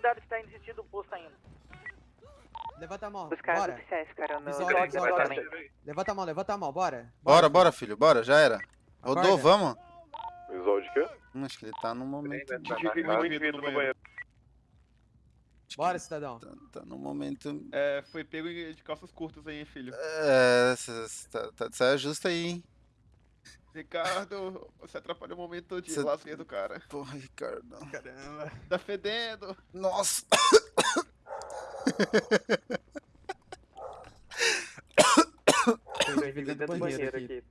blindado que tá indo sentido do posto ainda. Levanta a mão, Os caras bora. oficiais ficaram no... Episódio. também. Levanta a mão, levanta a mão, bora. Bora, bora, filho, bora, já era. Rodou, Acorda. vamos. Visual de quê? Hum, Acho que ele tá no momento. Medo no banheiro. Bora, cidadão. Tá, tá no momento. É, foi pego de calças curtas aí, hein, filho. É, tá, tá, saia justa aí, hein? Ricardo, você atrapalhou o momento de Cê- lazer do cara. Porra, Ricardo. Caramba. Tá fedendo. Nossa! Foi Foi dentro do banheiro aqui. aqui.